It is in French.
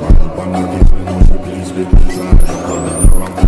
Smiling by my people, no, she please be beside. Coming around.